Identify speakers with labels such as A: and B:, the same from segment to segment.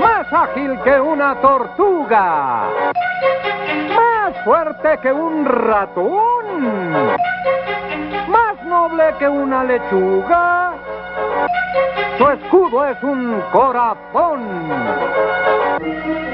A: Más ágil que una tortuga. Más fuerte que un ratón. Más noble que una lechuga. Su escudo es un corazón.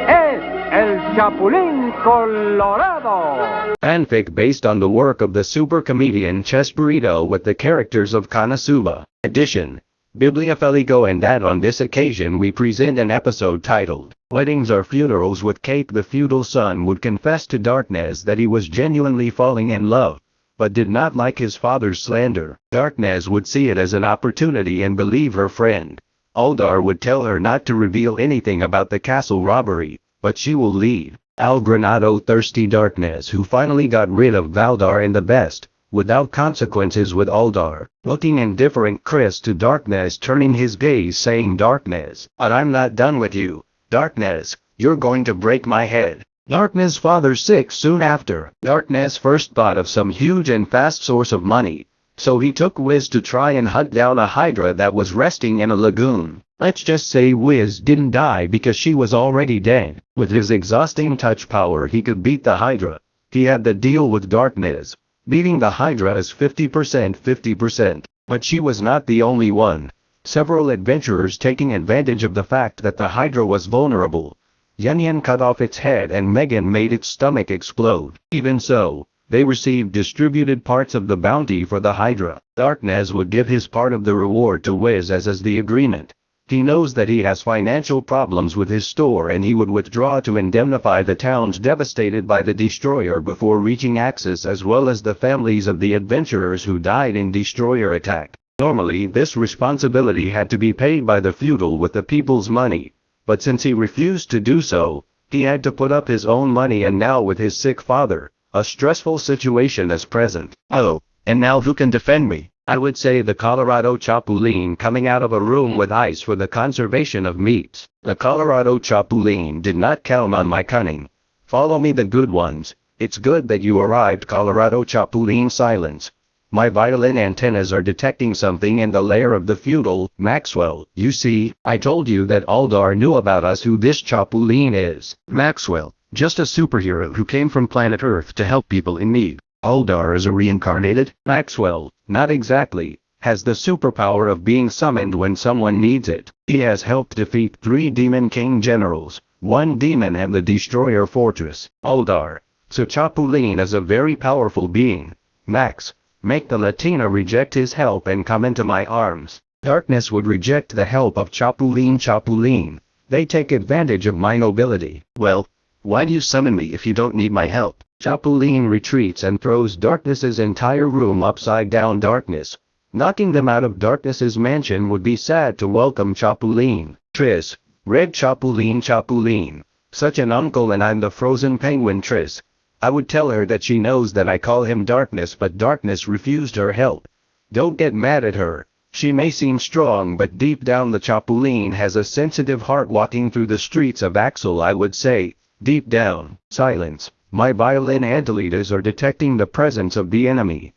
A: Es el Chapulín Colorado.
B: Fanfic based on the work of the super comedian Chespirito with the characters of Konosuba. Edition. Bibliofelico and that on this occasion we present an episode titled, Weddings or Funerals with Kate the feudal son would confess to Darkness that he was genuinely falling in love, but did not like his father's slander. Darkness would see it as an opportunity and believe her friend. Aldar would tell her not to reveal anything about the castle robbery, but she will leave. Al Granado thirsty Darkness who finally got rid of Valdar in the best, without consequences with Aldar, looking indifferent Chris to Darkness turning his gaze saying Darkness, but I'm not done with you, Darkness, you're going to break my head. Darkness father sick soon after, Darkness first thought of some huge and fast source of money, so he took Wiz to try and hunt down a Hydra that was resting in a lagoon. Let's just say Wiz didn't die because she was already dead. With his exhausting touch power he could beat the Hydra. He had the deal with Darkness. Beating the Hydra is 50% 50%, but she was not the only one. Several adventurers taking advantage of the fact that the Hydra was vulnerable. Yan cut off its head and Megumin made its stomach explode. Even so, they received distributed parts of the bounty for the Hydra. Darkness would give his part of the reward to Wiz as is the agreement. He knows that he has financial problems with his store and he would withdraw to indemnify the towns devastated by the destroyer before reaching Axel as well as the families of the adventurers who died in destroyer attack. Normally this responsibility had to be paid by the feudal with the people's money, but since he refused to do so, he had to put up his own money and now with his sick father, a stressful situation is present. Oh, and now who can defend me? I would say the Colorado Chapulín coming out of a room with ice for the conservation of meats. The Colorado Chapulín did not count on my cunning. Follow me the good ones. It's good that you arrived Colorado Chapulín silence. My violin antennas are detecting something in the lair of the feudal, Maxwell. You see, I told you that Aldar knew about us who this Chapulín is. Maxwell, just a superhero who came from planet Earth to help people in need. Aldar is a reincarnated, Maxwell, not exactly, has the superpower of being summoned when someone needs it. He has helped defeat three Demon King generals, one demon and the Destroyer Fortress, Aldar. So Chapulín is a very powerful being. Max, make Lalatina reject his help and come into my arms. Darkness would reject the help of Chapulín Chapulín. They take advantage of my nobility. Well, why do you summon me if you don't need my help? Chapulín retreats and throws Darkness's entire room upside down darkness. Knocking them out of Darkness's mansion would be sad to welcome Chapulín. Triss, Red Chapulín Chapulín. Such an uncle and I'm the frozen penguin Triss. I would tell her that she knows that I call him Darkness but Darkness refused her help. Don't get mad at her. She may seem strong but deep down the Chapulín has a sensitive heart walking through the streets of Axel I would say, deep down, silence. My violin antelators are detecting the presence of the enemy.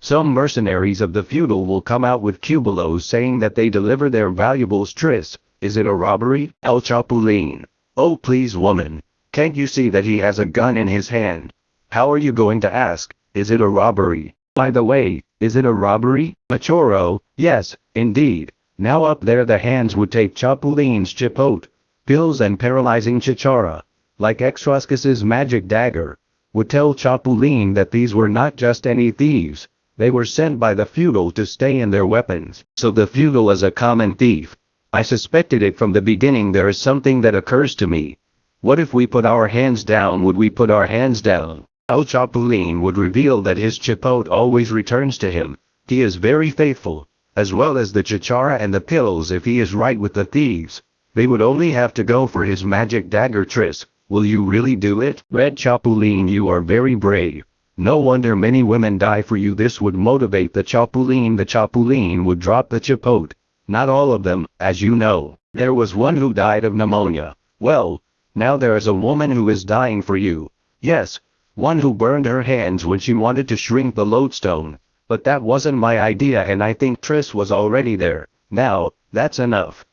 B: Some mercenaries of the feudal will come out with cubulos saying that they deliver their valuables tris. Is it a robbery? El Chapulín. Oh please woman. Can't you see that he has a gun in his hand? How are you going to ask, is it a robbery? By the way, is it a robbery? Machoro, yes, indeed. Now up there the hands would take Chapulín's chipote, pills and paralyzing chicharra like Extroscus's magic dagger, would tell Chapulín that these were not just any thieves, they were sent by the feudal to stay in their weapons. So the feudal is a common thief. I suspected it from the beginning there is something that occurs to me. What if we put our hands down would we put our hands down? El Chapulín would reveal that his chipote always returns to him. He is very faithful, as well as the chicharra and the pills if he is right with the thieves. They would only have to go for his magic dagger tris, Will you really do it? Red Chapulín you are very brave. No wonder many women die for you this would motivate the Chapulín the Chapulín would drop the chipote. Not all of them, as you know. There was one who died of pneumonia. Well, now there is a woman who is dying for you. Yes, one who burned her hands when she wanted to shrink the lodestone. But that wasn't my idea and I think Triss was already there. Now, that's enough.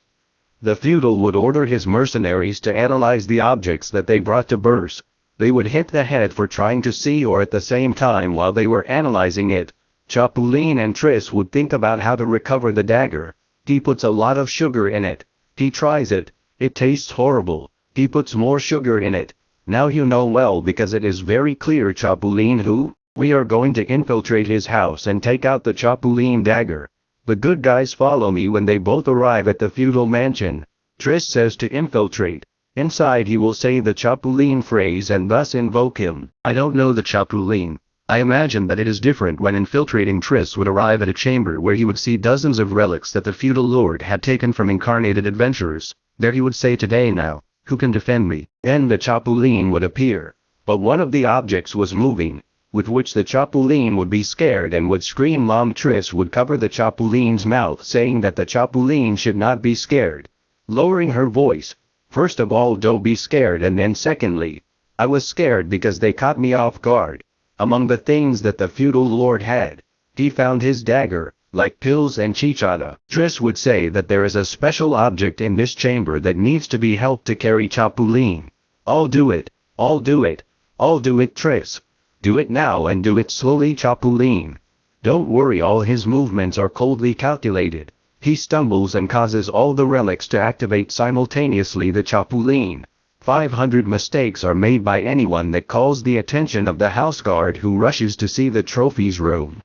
B: The feudal would order his mercenaries to analyze the objects that they brought to Burse. They would hit the head for trying to see or at the same time while they were analyzing it. Chapulin and Triss would think about how to recover the dagger. He puts a lot of sugar in it. He tries it. It tastes horrible. He puts more sugar in it. Now you know well because it is very clear Chapulin who? We are going to infiltrate his house and take out the Chapulin dagger. The good guys follow me when they both arrive at the feudal mansion. Triss says to infiltrate. Inside he will say the Chapulin phrase and thus invoke him. I don't know the Chapulin. I imagine that it is different when infiltrating Triss would arrive at a chamber where he would see dozens of relics that the feudal lord had taken from incarnated adventurers. There he would say today now, who can defend me? Then the Chapulin would appear. But one of the objects was moving, with which the Chapulin would be scared and would scream Mom Triss would cover the Chapulin's mouth saying that the Chapulin should not be scared. Lowering her voice, first of all don't be scared and then secondly, I was scared because they caught me off guard. Among the things that the feudal lord had, he found his dagger, like pills and chicharra. Triss would say that there is a special object in this chamber that needs to be helped to carry Chapulin. I'll do it, I'll do it, I'll do it Triss. Do it now and do it slowly Chapulin. Don't worry all his movements are coldly calculated. He stumbles and causes all the relics to activate simultaneously the Chapulin. 500 mistakes are made by anyone that calls the attention of the house guard who rushes to see the trophies room.